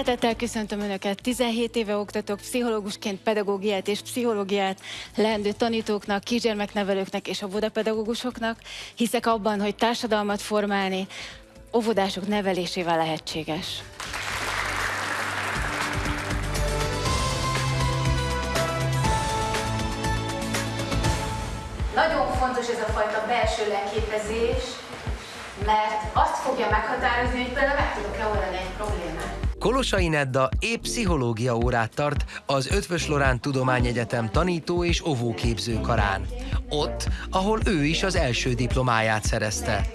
Szeretettel köszöntöm Önöket. 17 éve oktatok pszichológusként pedagógiát és pszichológiát leendő tanítóknak, kisgyermeknevelőknek és óvodapedagógusoknak. Hiszek abban, hogy társadalmat formálni óvodások nevelésével lehetséges. Nagyon fontos ez a fajta belső leképezés, mert azt fogja meghatározni, hogy például meg tudok-e oldani egy problémát. Kolosai Nedda épp pszichológia órát tart az Ötvös Lorán Tudományegyetem tanító és óvóképző karán. Ott, ahol ő is az első diplomáját szerezte.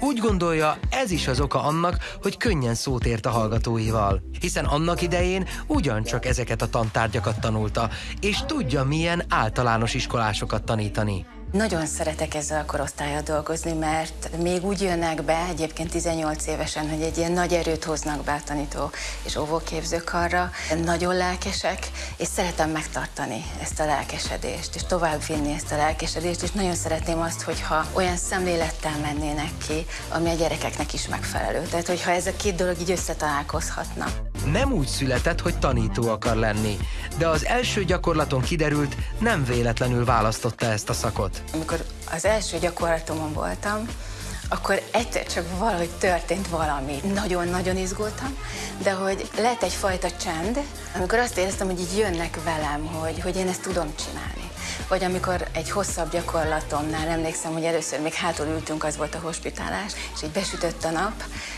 Úgy gondolja, ez is az oka annak, hogy könnyen szót ért a hallgatóival. Hiszen annak idején ugyancsak ezeket a tantárgyakat tanulta, és tudja, milyen általános iskolásokat tanítani. Nagyon szeretek ezzel a korosztályjal dolgozni, mert még úgy jönnek be, egyébként 18 évesen, hogy egy ilyen nagy erőt hoznak be a tanító és óvóképzők arra. Nagyon lelkesek, és szeretem megtartani ezt a lelkesedést, és tovább vinni ezt a lelkesedést, és nagyon szeretném azt, hogyha olyan szemlélettel mennének ki, ami a gyerekeknek is megfelelő. Tehát, hogyha ez a két dolog így összetalálkozhatna. Nem úgy született, hogy tanító akar lenni, de az első gyakorlaton kiderült, nem véletlenül választotta ezt a szakot. Amikor az első gyakorlatomon voltam, akkor egyszer csak valahogy történt valami. Nagyon-nagyon izgultam, de hogy lett egyfajta csend, amikor azt éreztem, hogy így jönnek velem, hogy, hogy én ezt tudom csinálni. Vagy amikor egy hosszabb gyakorlatomnál emlékszem, hogy először még hátul ültünk, az volt a hospitálás, és így besütött a nap,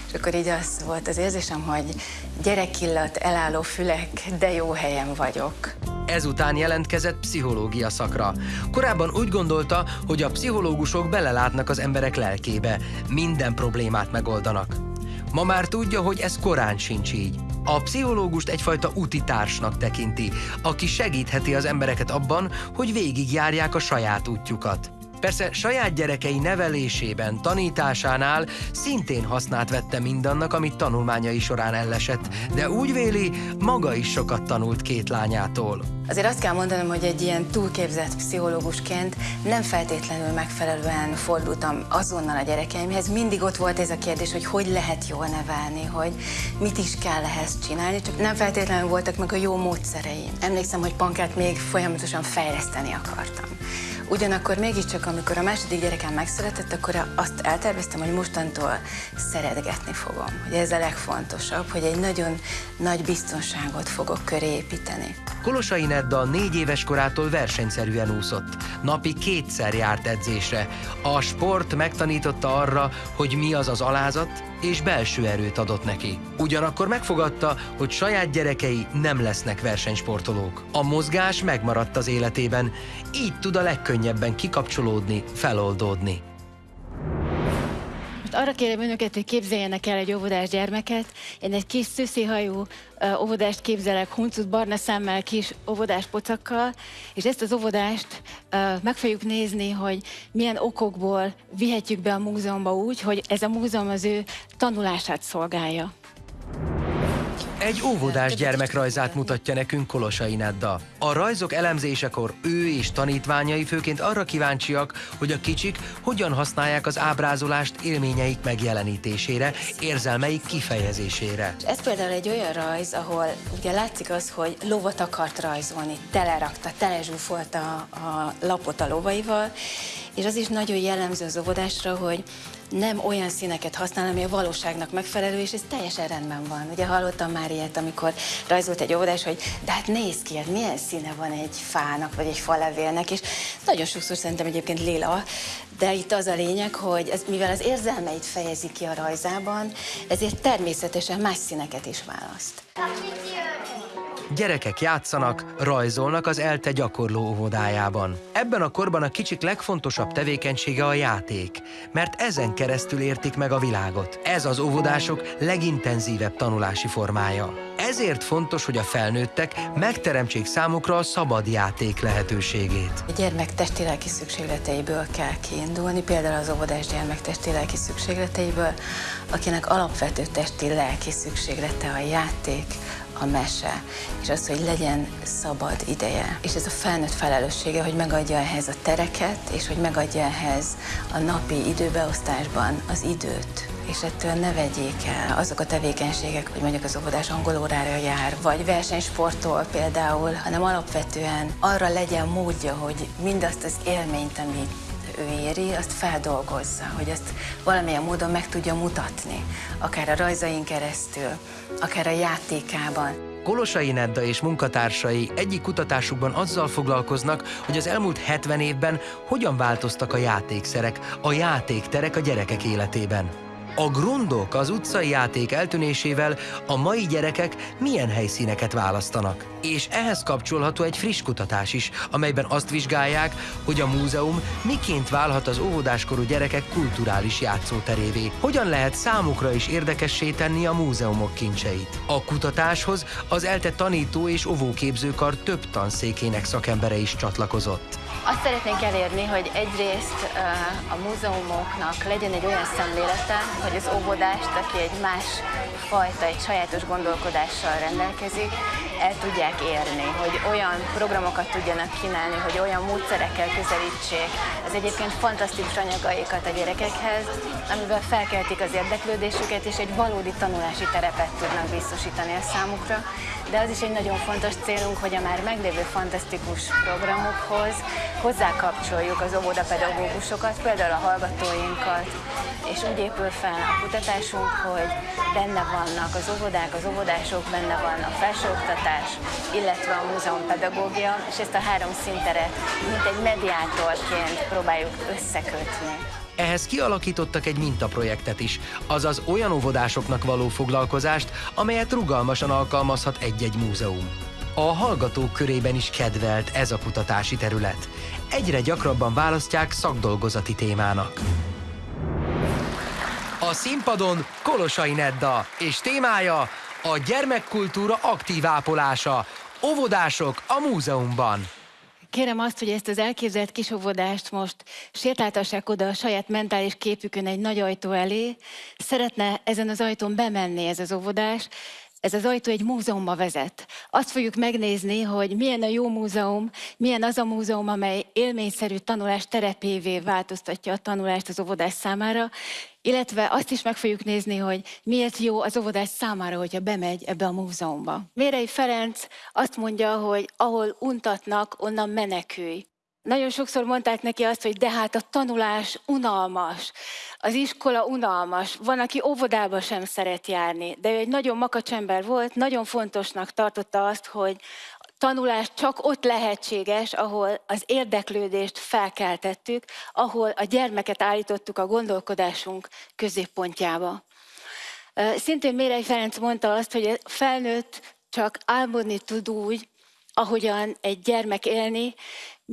és akkor így az volt az érzésem, hogy gyerekillat, elálló fülek, de jó helyen vagyok. Ezután jelentkezett pszichológia szakra. Korábban úgy gondolta, hogy a pszichológusok belelátnak az emberek lelkébe, minden problémát megoldanak. Ma már tudja, hogy ez korán sincs így. A pszichológust egyfajta úti társnak tekinti, aki segítheti az embereket abban, hogy végigjárják a saját útjukat. Persze saját gyerekei nevelésében, tanításánál szintén hasznát vette mindannak, amit tanulmányai során ellesett, de úgy véli, maga is sokat tanult két lányától. Azért azt kell mondanom, hogy egy ilyen túlképzett pszichológusként nem feltétlenül megfelelően fordultam azonnal a gyerekeimhez. Mindig ott volt ez a kérdés, hogy hogy lehet jól nevelni, hogy mit is kell ehhez csinálni, csak nem feltétlenül voltak meg a jó módszereim. Emlékszem, hogy pankát még folyamatosan fejleszteni akartam. Ugyanakkor mégiscsak, amikor a második gyerekem megszületett, akkor azt elterveztem, hogy mostantól szeretgetni fogom. Hogy ez a legfontosabb, hogy egy nagyon nagy biztonságot fogok köré építeni. Kolosai Nedda négy éves korától versenyszerűen úszott. Napi kétszer járt edzésre. A sport megtanította arra, hogy mi az az alázat, és belső erőt adott neki. Ugyanakkor megfogadta, hogy saját gyerekei nem lesznek versenysportolók. A mozgás megmaradt az életében, így tud a legkönnyebben kikapcsolódni, feloldódni. Most arra kérem önöket, hogy képzeljenek el egy óvodás gyermeket. Én egy kis szűszihajú óvodást képzelek, huncut barna szemmel, kis óvodás pocakkal, és ezt az óvodást meg fogjuk nézni, hogy milyen okokból vihetjük be a múzeumba úgy, hogy ez a múzeum az ő tanulását szolgálja. Egy óvodás gyermekrajzát mutatja nekünk Kolosai Nedda. A rajzok elemzésekor ő és tanítványai főként arra kíváncsiak, hogy a kicsik hogyan használják az ábrázolást élményeik megjelenítésére, érzelmeik kifejezésére. Ez például egy olyan rajz, ahol ugye látszik az, hogy lovat akart rajzolni, telerakta, telezsúfolta a lapot a lovaival, és az is nagyon jellemző az óvodásra, hogy nem olyan színeket használ, ami a valóságnak megfelelő, és ez teljesen rendben van. Ugye hallottam már ilyet, amikor rajzolt egy óvodás, hogy de hát néz ki, hát milyen színe van egy fának, vagy egy falevélnek, és nagyon sokszor szerintem egyébként lila, de itt az a lényeg, hogy ez, mivel az érzelmeit fejezi ki a rajzában, ezért természetesen más színeket is választ. Gyerekek játszanak, rajzolnak az ELTE gyakorló óvodájában. Ebben a korban a kicsik legfontosabb tevékenysége a játék, mert ezen keresztül értik meg a világot. Ez az óvodások legintenzívebb tanulási formája. Ezért fontos, hogy a felnőttek megteremtsék számukra a szabad játék lehetőségét. A gyermek testi-lelki szükségleteiből kell kiindulni, például az óvodás gyermek testi-lelki szükségleteiből, akinek alapvető testi-lelki szükséglete a játék, a mese, és az, hogy legyen szabad ideje. És ez a felnőtt felelőssége, hogy megadja ehhez a tereket, és hogy megadja ehhez a napi időbeosztásban az időt és ettől ne vegyék el azok a tevékenységek, hogy mondjuk az óvodás angol órára jár, vagy versenysporttól például, hanem alapvetően arra legyen módja, hogy mindazt az élményt, amit ő éri, azt feldolgozza, hogy azt valamilyen módon meg tudja mutatni, akár a rajzain keresztül, akár a játékában. Kolosai Nedda és munkatársai egyik kutatásukban azzal foglalkoznak, hogy az elmúlt 70 évben hogyan változtak a játékszerek, a játékterek a gyerekek életében. A grundok az utcai játék eltűnésével a mai gyerekek milyen helyszíneket választanak. És ehhez kapcsolható egy friss kutatás is, amelyben azt vizsgálják, hogy a múzeum miként válhat az óvodáskorú gyerekek kulturális játszóterévé. Hogyan lehet számukra is érdekessé tenni a múzeumok kincseit. A kutatáshoz az ELTE tanító és óvóképzőkar több tanszékének szakembere is csatlakozott. Azt szeretnénk elérni, hogy egyrészt a múzeumoknak legyen egy olyan szemlélete, hogy az óvodást, aki egy más fajta, egy sajátos gondolkodással rendelkezik, el tudják érni, hogy olyan programokat tudjanak kínálni, hogy olyan módszerekkel közelítsék az egyébként fantasztikus anyagaikat a gyerekekhez, amivel felkeltik az érdeklődésüket, és egy valódi tanulási terepet tudnak biztosítani a számukra. De az is egy nagyon fontos célunk, hogy a már meglévő fantasztikus programokhoz hozzákapcsoljuk az óvodapedagógusokat, például a hallgatóinkat, és úgy épül fel a kutatásunk, hogy benne vannak az óvodák, az óvodások, benne van a felsőoktatás, illetve a múzeum pedagógia, és ezt a három szinteret, mint egy mediátorként próbáljuk összekötni. Ehhez kialakítottak egy mintaprojektet is, azaz olyan óvodásoknak való foglalkozást, amelyet rugalmasan alkalmazhat egy-egy múzeum. A hallgatók körében is kedvelt ez a kutatási terület. Egyre gyakrabban választják szakdolgozati témának. A színpadon Kolosai Nedda, és témája a gyermekkultúra aktív ápolása. Óvodások a múzeumban. Kérem azt, hogy ezt az elképzelt kis óvodást most sétáltassák oda a saját mentális képükön egy nagy ajtó elé. Szeretne ezen az ajtón bemenni ez az óvodás, ez az ajtó egy múzeumba vezet. Azt fogjuk megnézni, hogy milyen a jó múzeum, milyen az a múzeum, amely élményszerű tanulás terepévé változtatja a tanulást az óvodás számára, illetve azt is meg fogjuk nézni, hogy miért jó az óvodás számára, hogyha bemegy ebbe a múzeumba. Mérei Ferenc azt mondja, hogy ahol untatnak, onnan menekülj. Nagyon sokszor mondták neki azt, hogy de hát a tanulás unalmas, az iskola unalmas, van, aki óvodába sem szeret járni, de ő egy nagyon makacsember volt, nagyon fontosnak tartotta azt, hogy tanulás csak ott lehetséges, ahol az érdeklődést felkeltettük, ahol a gyermeket állítottuk a gondolkodásunk középpontjába. Szintén Mérei Ferenc mondta azt, hogy a felnőtt csak álmodni tud úgy, ahogyan egy gyermek élni,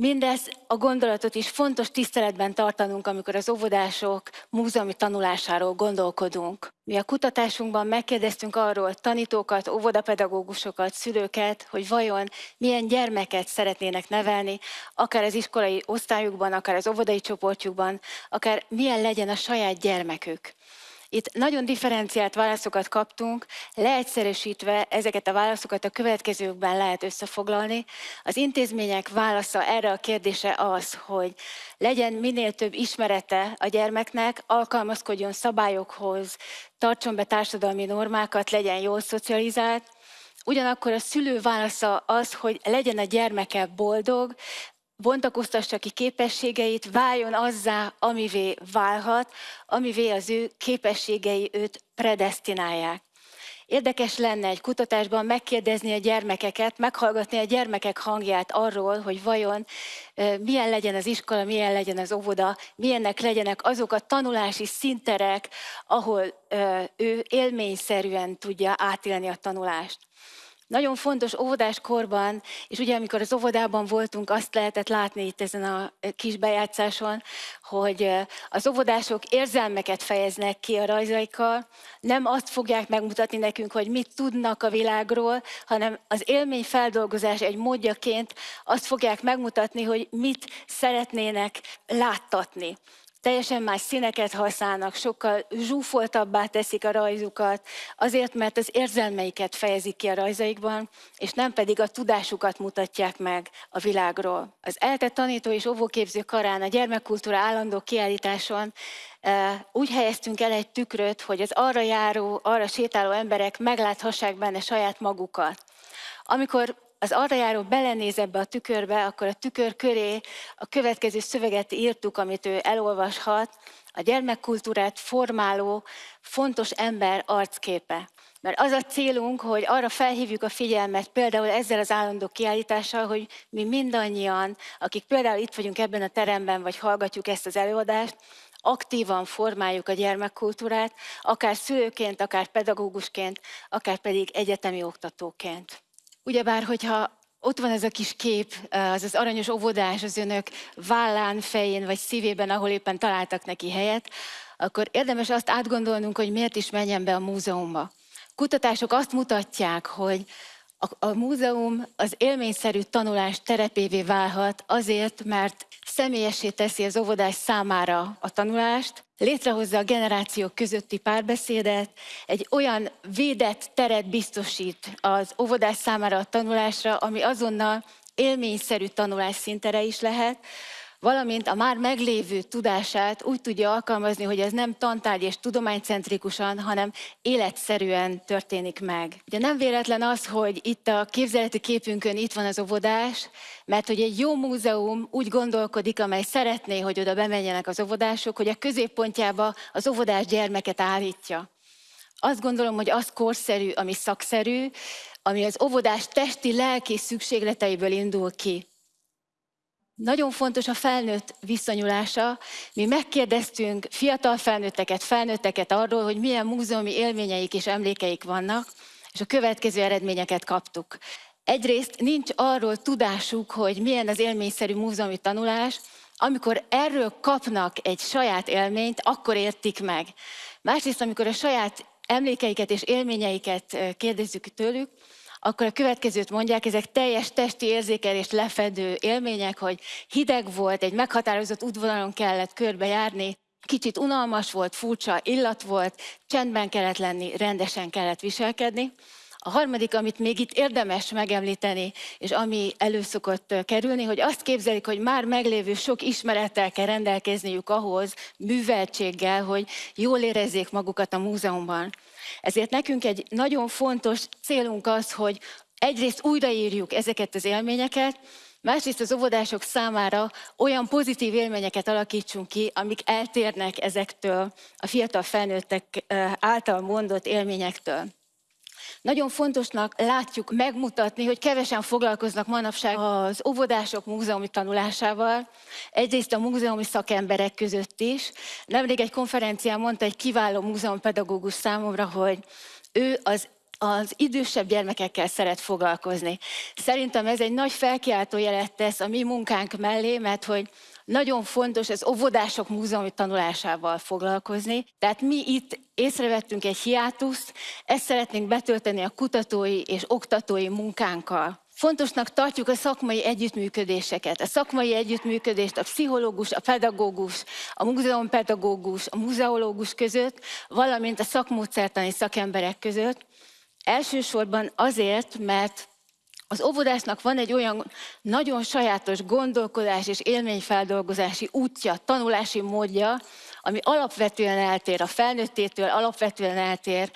Mindez a gondolatot is fontos tiszteletben tartanunk, amikor az óvodások múzeumi tanulásáról gondolkodunk. Mi a kutatásunkban megkérdeztünk arról tanítókat, óvodapedagógusokat, szülőket, hogy vajon milyen gyermeket szeretnének nevelni, akár az iskolai osztályukban, akár az óvodai csoportjukban, akár milyen legyen a saját gyermekük. Itt nagyon differenciált válaszokat kaptunk, leegyszerűsítve ezeket a válaszokat a következőkben lehet összefoglalni. Az intézmények válasza erre a kérdése az, hogy legyen minél több ismerete a gyermeknek, alkalmazkodjon szabályokhoz, tartson be társadalmi normákat, legyen jól szocializált, Ugyanakkor a szülő válasza az, hogy legyen a gyermeke boldog, bontakoztassa ki képességeit, váljon azzá, amivé válhat, amivé az ő képességei őt predestinálják. Érdekes lenne egy kutatásban megkérdezni a gyermekeket, meghallgatni a gyermekek hangját arról, hogy vajon milyen legyen az iskola, milyen legyen az óvoda, milyennek legyenek azok a tanulási szinterek, ahol ő élményszerűen tudja átélni a tanulást. Nagyon fontos óvodás korban, és ugye amikor az óvodában voltunk, azt lehetett látni itt ezen a kis bejátszáson, hogy az óvodások érzelmeket fejeznek ki a rajzaikkal, nem azt fogják megmutatni nekünk, hogy mit tudnak a világról, hanem az élmény feldolgozás egy módjaként azt fogják megmutatni, hogy mit szeretnének láttatni. Teljesen más színeket használnak, sokkal zsúfoltabbá teszik a rajzukat, azért, mert az érzelmeiket fejezik ki a rajzaikban, és nem pedig a tudásukat mutatják meg a világról. Az ELTE tanító és óvóképző karán a gyermekkultúra állandó kiállításon e, úgy helyeztünk el egy tükröt, hogy az arra járó, arra sétáló emberek megláthassák benne saját magukat. Amikor az arra járó belenéz ebbe a tükörbe, akkor a tükör köré a következő szöveget írtuk, amit ő elolvashat, a gyermekkultúrát formáló fontos ember arcképe. Mert az a célunk, hogy arra felhívjuk a figyelmet, például ezzel az állandó kiállítással, hogy mi mindannyian, akik például itt vagyunk ebben a teremben, vagy hallgatjuk ezt az előadást, aktívan formáljuk a gyermekkultúrát, akár szülőként, akár pedagógusként, akár pedig egyetemi oktatóként. Ugyebár, hogyha ott van ez a kis kép, az az aranyos óvodás az önök vállán, fején vagy szívében, ahol éppen találtak neki helyet, akkor érdemes azt átgondolnunk, hogy miért is menjen be a múzeumba. Kutatások azt mutatják, hogy a, a múzeum az élményszerű tanulás terepévé válhat azért, mert személyesé teszi az óvodás számára a tanulást, létrehozza a generációk közötti párbeszédet, egy olyan védett teret biztosít az óvodás számára a tanulásra, ami azonnal élményszerű tanulás szintere is lehet, valamint a már meglévő tudását úgy tudja alkalmazni, hogy ez nem tantárgy és tudománycentrikusan, hanem életszerűen történik meg. Ugye nem véletlen az, hogy itt a képzeleti képünkön itt van az óvodás, mert hogy egy jó múzeum úgy gondolkodik, amely szeretné, hogy oda bemenjenek az óvodások, hogy a középpontjába az óvodás gyermeket állítja. Azt gondolom, hogy az korszerű, ami szakszerű, ami az óvodás testi, lelki szükségleteiből indul ki. Nagyon fontos a felnőtt visszanyulása. Mi megkérdeztünk fiatal felnőtteket, felnőtteket arról, hogy milyen múzeumi élményeik és emlékeik vannak, és a következő eredményeket kaptuk. Egyrészt nincs arról tudásuk, hogy milyen az élményszerű múzeumi tanulás, amikor erről kapnak egy saját élményt, akkor értik meg. Másrészt, amikor a saját emlékeiket és élményeiket kérdezzük tőlük, akkor a következőt mondják, ezek teljes testi érzékelést lefedő élmények, hogy hideg volt, egy meghatározott útvonalon kellett körbejárni, kicsit unalmas volt, furcsa illat volt, csendben kellett lenni, rendesen kellett viselkedni. A harmadik, amit még itt érdemes megemlíteni, és ami előszokott kerülni, hogy azt képzelik, hogy már meglévő sok ismerettel kell rendelkezniük ahhoz, műveltséggel, hogy jól érezzék magukat a múzeumban. Ezért nekünk egy nagyon fontos célunk az, hogy egyrészt újraírjuk ezeket az élményeket, másrészt az óvodások számára olyan pozitív élményeket alakítsunk ki, amik eltérnek ezektől a fiatal felnőttek által mondott élményektől. Nagyon fontosnak látjuk megmutatni, hogy kevesen foglalkoznak manapság az óvodások múzeumi tanulásával, egyrészt a múzeumi szakemberek között is. Nemrég egy konferencián mondta egy kiváló múzeumpedagógus számomra, hogy ő az az idősebb gyermekekkel szeret foglalkozni. Szerintem ez egy nagy felkiáltó jelet tesz a mi munkánk mellé, mert hogy nagyon fontos az óvodások múzeumi tanulásával foglalkozni. Tehát mi itt észrevettünk egy hiátuszt, ezt szeretnénk betölteni a kutatói és oktatói munkánkkal. Fontosnak tartjuk a szakmai együttműködéseket. A szakmai együttműködést a pszichológus, a pedagógus, a múzeumpedagógus, a muzeológus között, valamint a szakmódszertani szakemberek között. Elsősorban azért, mert az óvodásnak van egy olyan nagyon sajátos gondolkodás és élményfeldolgozási útja, tanulási módja, ami alapvetően eltér a felnőttétől, alapvetően eltér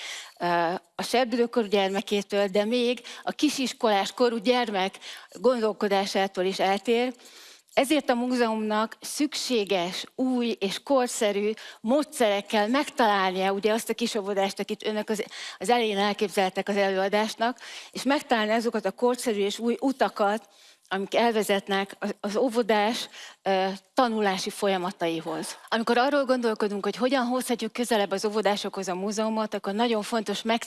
a sebdülőkorú gyermekétől, de még a kisiskolás korú gyermek gondolkodásától is eltér, ezért a múzeumnak szükséges, új és korszerű módszerekkel megtalálnia ugye azt a kisobodást, akit önök az, az elején elképzeltek az előadásnak, és megtalálni azokat a korszerű és új utakat, amik elvezetnek az óvodás tanulási folyamataihoz. Amikor arról gondolkodunk, hogy hogyan hozhatjuk közelebb az óvodásokhoz a múzeumot, akkor nagyon fontos meg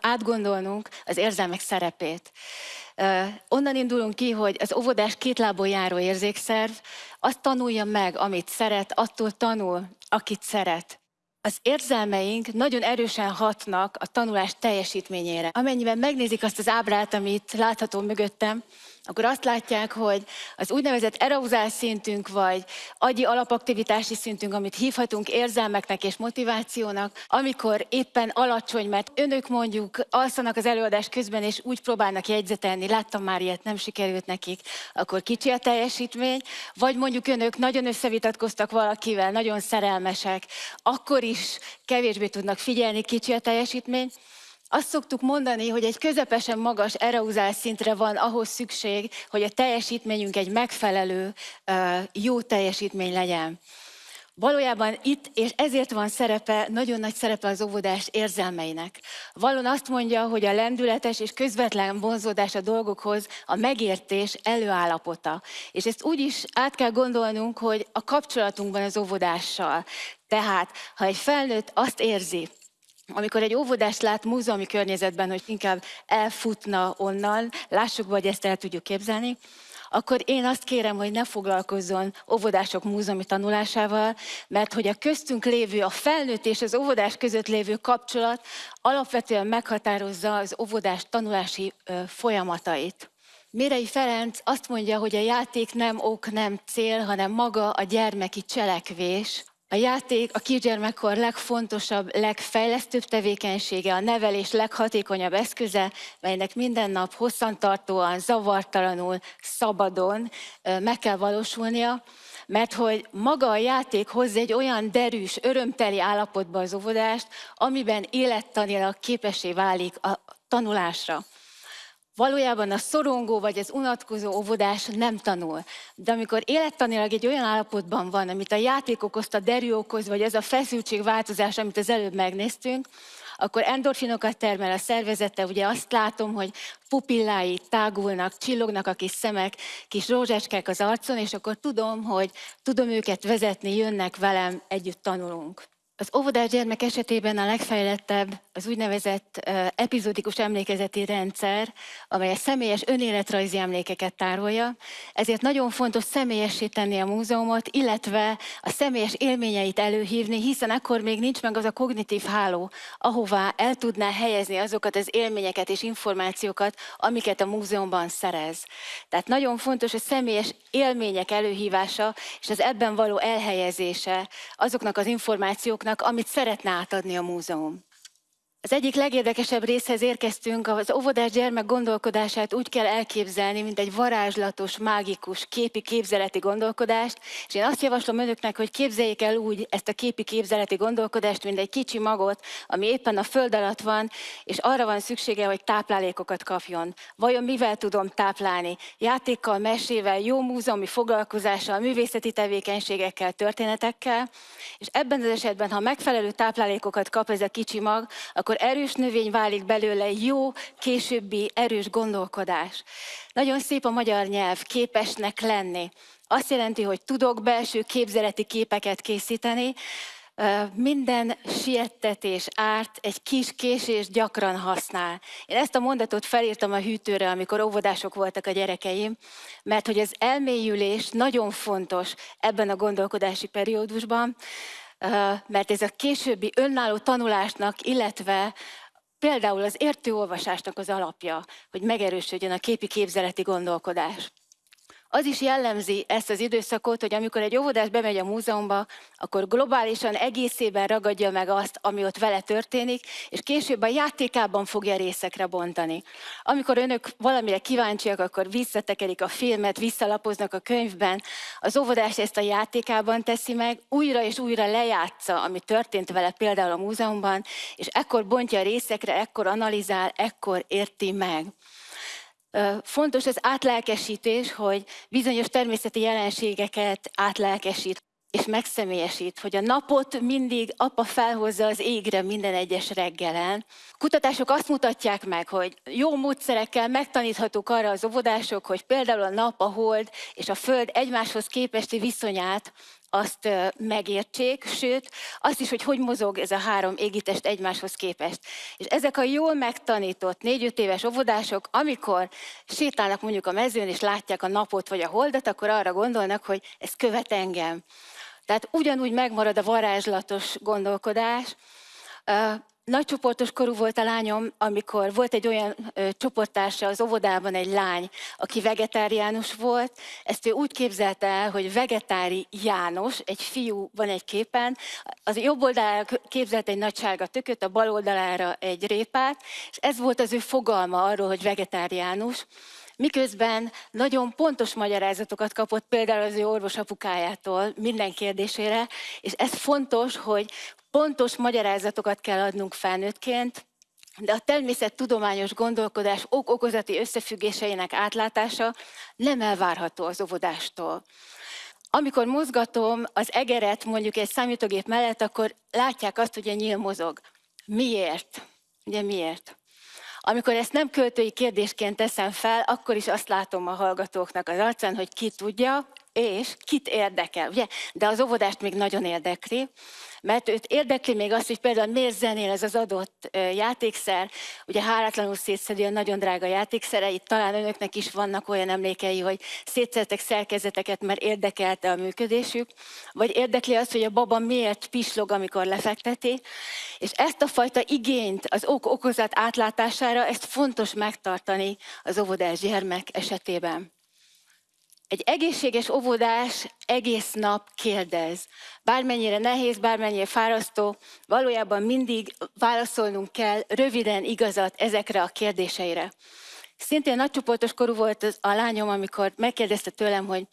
átgondolnunk az érzelmek szerepét. Onnan indulunk ki, hogy az óvodás két lábon járó érzékszerv azt tanulja meg, amit szeret, attól tanul, akit szeret. Az érzelmeink nagyon erősen hatnak a tanulás teljesítményére. Amennyiben megnézik azt az ábrát, amit látható mögöttem, akkor azt látják, hogy az úgynevezett ereuzál szintünk, vagy agyi alapaktivitási szintünk, amit hívhatunk érzelmeknek és motivációnak, amikor éppen alacsony, mert önök mondjuk alszanak az előadás közben, és úgy próbálnak jegyzetelni, láttam már ilyet, nem sikerült nekik, akkor kicsi a teljesítmény, vagy mondjuk önök nagyon összevitatkoztak valakivel, nagyon szerelmesek, akkor is kevésbé tudnak figyelni, kicsi a teljesítmény, azt szoktuk mondani, hogy egy közepesen magas ereuzál szintre van ahhoz szükség, hogy a teljesítményünk egy megfelelő, jó teljesítmény legyen. Valójában itt, és ezért van szerepe, nagyon nagy szerepe az óvodás érzelmeinek. Valon azt mondja, hogy a lendületes és közvetlen vonzódás a dolgokhoz a megértés előállapota. És ezt úgy is át kell gondolnunk, hogy a kapcsolatunkban az óvodással. Tehát, ha egy felnőtt azt érzi, amikor egy óvodást lát múzeumi környezetben, hogy inkább elfutna onnan, lássuk, hogy ezt el tudjuk képzelni, akkor én azt kérem, hogy ne foglalkozzon óvodások múzeumi tanulásával, mert hogy a köztünk lévő, a felnőtt és az óvodás között lévő kapcsolat alapvetően meghatározza az óvodás tanulási folyamatait. Mérei Ferenc azt mondja, hogy a játék nem ok, nem cél, hanem maga a gyermeki cselekvés, a játék a kisgyermekkor legfontosabb, legfejlesztőbb tevékenysége, a nevelés leghatékonyabb eszköze, melynek minden nap hosszantartóan, zavartalanul, szabadon meg kell valósulnia, mert hogy maga a játék hoz egy olyan derűs, örömteli állapotba az óvodást, amiben élettanilag képesé válik a tanulásra. Valójában a szorongó vagy az unatkozó óvodás nem tanul. De amikor élettanilag egy olyan állapotban van, amit a játék okozta, derű okoz, vagy ez a feszültségváltozás, amit az előbb megnéztünk, akkor endorfinokat termel a szervezete, ugye azt látom, hogy pupillái tágulnak, csillognak a kis szemek, kis rózsáskák az arcon, és akkor tudom, hogy tudom őket vezetni, jönnek velem, együtt tanulunk. Az óvodás gyermek esetében a legfejlettebb az úgynevezett epizódikus emlékezeti rendszer, amely a személyes önéletrajzi emlékeket tárolja, ezért nagyon fontos személyesíteni a múzeumot, illetve a személyes élményeit előhívni, hiszen akkor még nincs meg az a kognitív háló, ahová el tudná helyezni azokat az élményeket és információkat, amiket a múzeumban szerez. Tehát nagyon fontos a személyes élmények előhívása és az ebben való elhelyezése azoknak az információknak, amit szeretne átadni a múzeum. Az egyik legérdekesebb részhez érkeztünk, az óvodás gyermek gondolkodását úgy kell elképzelni, mint egy varázslatos, mágikus, képi képzeleti gondolkodást, és én azt javaslom önöknek, hogy képzeljék el úgy ezt a képi képzeleti gondolkodást, mint egy kicsi magot, ami éppen a föld alatt van, és arra van szüksége, hogy táplálékokat kapjon. Vajon mivel tudom táplálni? Játékkal, mesével, jó múzeumi foglalkozással, művészeti tevékenységekkel, történetekkel, és ebben az esetben, ha megfelelő táplálékokat kap ez a kicsi mag, akkor akkor erős növény válik belőle jó, későbbi erős gondolkodás. Nagyon szép a magyar nyelv, képesnek lenni. Azt jelenti, hogy tudok belső képzeleti képeket készíteni, minden siettetés, árt egy kis késés gyakran használ. Én ezt a mondatot felírtam a hűtőre, amikor óvodások voltak a gyerekeim, mert hogy az elmélyülés nagyon fontos ebben a gondolkodási periódusban, mert ez a későbbi önálló tanulásnak, illetve például az értőolvasásnak az alapja, hogy megerősödjön a képi képzeleti gondolkodás. Az is jellemzi ezt az időszakot, hogy amikor egy óvodás bemegy a múzeumba, akkor globálisan egészében ragadja meg azt, ami ott vele történik, és később a játékában fogja részekre bontani. Amikor önök valamire kíváncsiak, akkor visszatekerik a filmet, visszalapoznak a könyvben, az óvodás ezt a játékában teszi meg, újra és újra lejátsza, ami történt vele például a múzeumban, és ekkor bontja részekre, ekkor analizál, ekkor érti meg. Fontos az átlelkesítés, hogy bizonyos természeti jelenségeket átlelkesít és megszemélyesít, hogy a napot mindig apa felhozza az égre minden egyes reggelen. Kutatások azt mutatják meg, hogy jó módszerekkel megtaníthatók arra az óvodások, hogy például a nap, a hold és a föld egymáshoz képesti viszonyát azt megértsék, sőt, azt is, hogy hogy mozog ez a három égitest egymáshoz képest. És ezek a jól megtanított négy-öt éves óvodások, amikor sétálnak mondjuk a mezőn, és látják a napot vagy a holdat, akkor arra gondolnak, hogy ez követ engem. Tehát ugyanúgy megmarad a varázslatos gondolkodás, nagycsoportos korú volt a lányom, amikor volt egy olyan ö, csoporttársa az óvodában, egy lány, aki vegetáriánus volt. Ezt ő úgy képzelte el, hogy vegetári János, egy fiú van egy képen, az jobb oldalára képzelt egy nagy sárga tököt, a bal oldalára egy répát, és ez volt az ő fogalma arról, hogy vegetáriánus. Miközben nagyon pontos magyarázatokat kapott például az ő orvosapukájától minden kérdésére, és ez fontos, hogy pontos magyarázatokat kell adnunk felnőttként, de a természettudományos gondolkodás ok-okozati összefüggéseinek átlátása nem elvárható az óvodástól. Amikor mozgatom az egeret mondjuk egy számítógép mellett, akkor látják azt, hogy a nyíl mozog. Miért? Ugye miért? Amikor ezt nem költői kérdésként teszem fel, akkor is azt látom a hallgatóknak az arcán, hogy ki tudja, és kit érdekel, ugye? De az óvodást még nagyon érdekli, mert őt érdekli még azt, hogy például miért zenél ez az adott játékszer, ugye háratlanul szétszedő a nagyon drága játékszerei, talán önöknek is vannak olyan emlékei, hogy szétszedtek szerkezeteket, mert érdekelte a működésük, vagy érdekli azt, hogy a baba miért pislog, amikor lefekteti, és ezt a fajta igényt az ok-okozat átlátására, ezt fontos megtartani az óvodás gyermek esetében. Egy egészséges óvodás egész nap kérdez. Bármennyire nehéz, bármennyire fárasztó, valójában mindig válaszolnunk kell röviden igazat ezekre a kérdéseire. Szintén nagycsoportos korú volt a lányom, amikor megkérdezte tőlem, hogy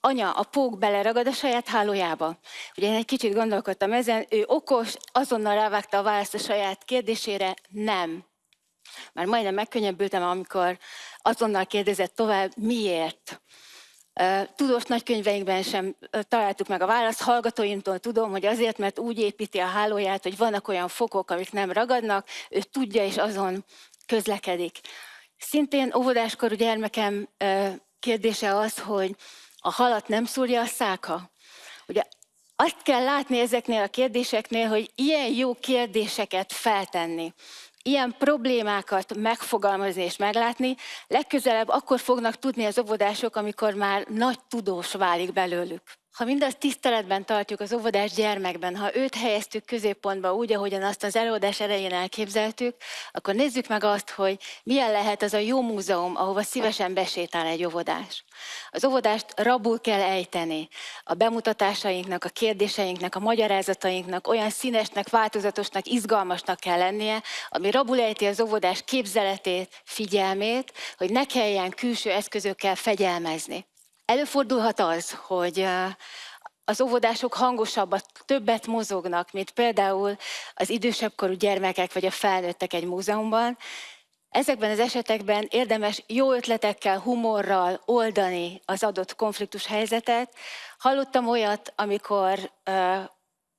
anya, a pók beleragad a saját hálójába. Ugye én egy kicsit gondolkodtam ezen, ő okos, azonnal rávágta a választ a saját kérdésére, nem. Már majdnem megkönnyebbültem, amikor azonnal kérdezett tovább, miért. Tudós nagykönyveinkben sem találtuk meg a választ. Hallgatóimtól tudom, hogy azért, mert úgy építi a hálóját, hogy vannak olyan fokok, amik nem ragadnak, ő tudja és azon közlekedik. Szintén óvodáskorú gyermekem kérdése az, hogy a halat nem szúrja a száka. Ugye azt kell látni ezeknél a kérdéseknél, hogy ilyen jó kérdéseket feltenni ilyen problémákat megfogalmazni és meglátni, legközelebb akkor fognak tudni az óvodások, amikor már nagy tudós válik belőlük. Ha mindazt tiszteletben tartjuk az óvodás gyermekben, ha őt helyeztük középpontba úgy, ahogyan azt az előadás elején elképzeltük, akkor nézzük meg azt, hogy milyen lehet az a jó múzeum, ahova szívesen besétál egy óvodás. Az óvodást rabul kell ejteni. A bemutatásainknak, a kérdéseinknek, a magyarázatainknak olyan színesnek, változatosnak, izgalmasnak kell lennie, ami rabul ejti az óvodás képzeletét, figyelmét, hogy ne kelljen külső eszközökkel fegyelmezni. Előfordulhat az, hogy az óvodások hangosabbat, többet mozognak, mint például az idősebb korú gyermekek vagy a felnőttek egy múzeumban. Ezekben az esetekben érdemes jó ötletekkel, humorral oldani az adott konfliktus helyzetet. Hallottam olyat, amikor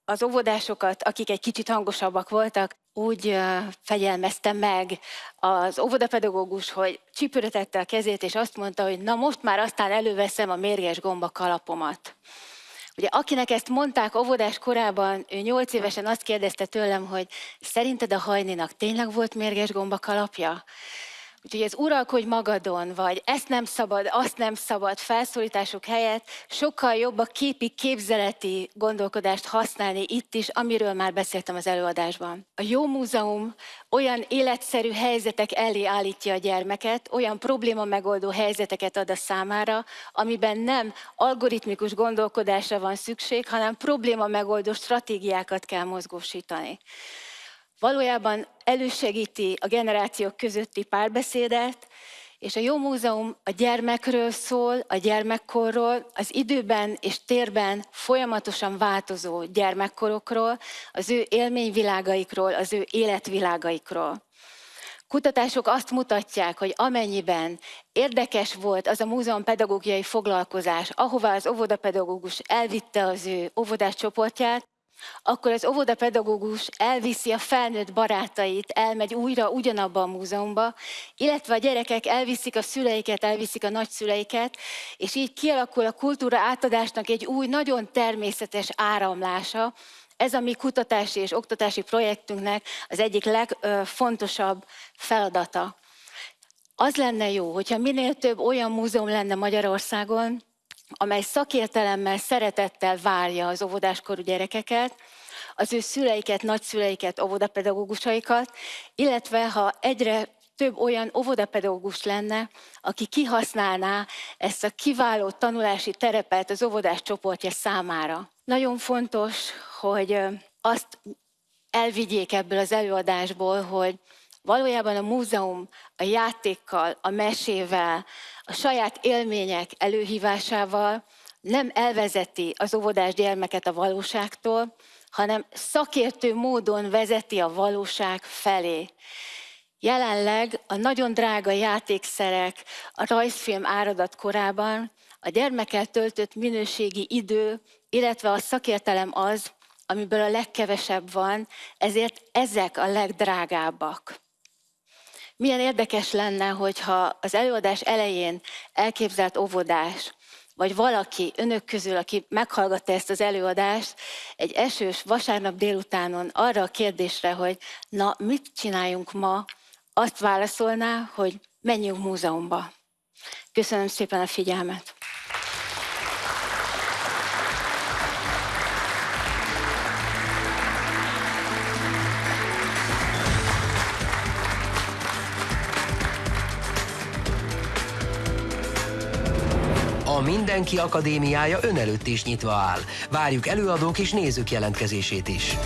az óvodásokat, akik egy kicsit hangosabbak voltak, úgy fegyelmezte meg az óvodapedagógus, hogy csípőre a kezét, és azt mondta, hogy na most már aztán előveszem a mérges gomba kalapomat. Ugye akinek ezt mondták óvodás korában, ő nyolc évesen azt kérdezte tőlem, hogy szerinted a hajninak tényleg volt mérges gomba kalapja? Úgyhogy ez uralkodj magadon, vagy ezt nem szabad, azt nem szabad felszólítások helyett sokkal jobb a képi képzeleti gondolkodást használni itt is, amiről már beszéltem az előadásban. A jó múzeum olyan életszerű helyzetek elé állítja a gyermeket, olyan probléma megoldó helyzeteket ad a számára, amiben nem algoritmikus gondolkodásra van szükség, hanem probléma megoldó stratégiákat kell mozgósítani valójában elősegíti a generációk közötti párbeszédet, és a Jó Múzeum a gyermekről szól, a gyermekkorról, az időben és térben folyamatosan változó gyermekkorokról, az ő élményvilágaikról, az ő életvilágaikról. Kutatások azt mutatják, hogy amennyiben érdekes volt az a múzeum pedagógiai foglalkozás, ahová az óvodapedagógus elvitte az ő óvodás csoportját, akkor az óvodapedagógus elviszi a felnőtt barátait, elmegy újra ugyanabba a múzeumba, illetve a gyerekek elviszik a szüleiket, elviszik a nagyszüleiket, és így kialakul a kultúra átadásnak egy új, nagyon természetes áramlása. Ez a mi kutatási és oktatási projektünknek az egyik legfontosabb feladata. Az lenne jó, hogyha minél több olyan múzeum lenne Magyarországon, amely szakértelemmel, szeretettel várja az óvodáskorú gyerekeket, az ő szüleiket, nagyszüleiket, óvodapedagógusaikat, illetve ha egyre több olyan óvodapedagógus lenne, aki kihasználná ezt a kiváló tanulási terepet az óvodás csoportja számára. Nagyon fontos, hogy azt elvigyék ebből az előadásból, hogy valójában a múzeum a játékkal, a mesével, a saját élmények előhívásával nem elvezeti az óvodás gyermeket a valóságtól, hanem szakértő módon vezeti a valóság felé. Jelenleg a nagyon drága játékszerek a rajzfilm áradat korában a gyermekkel töltött minőségi idő, illetve a szakértelem az, amiből a legkevesebb van, ezért ezek a legdrágábbak. Milyen érdekes lenne, hogyha az előadás elején elképzelt óvodás, vagy valaki önök közül, aki meghallgatta ezt az előadást, egy esős vasárnap délutánon arra a kérdésre, hogy na, mit csináljunk ma, azt válaszolná, hogy menjünk múzeumba. Köszönöm szépen a figyelmet! Mindenki Akadémiája ön előtt is nyitva áll. Várjuk előadók és nézők jelentkezését is.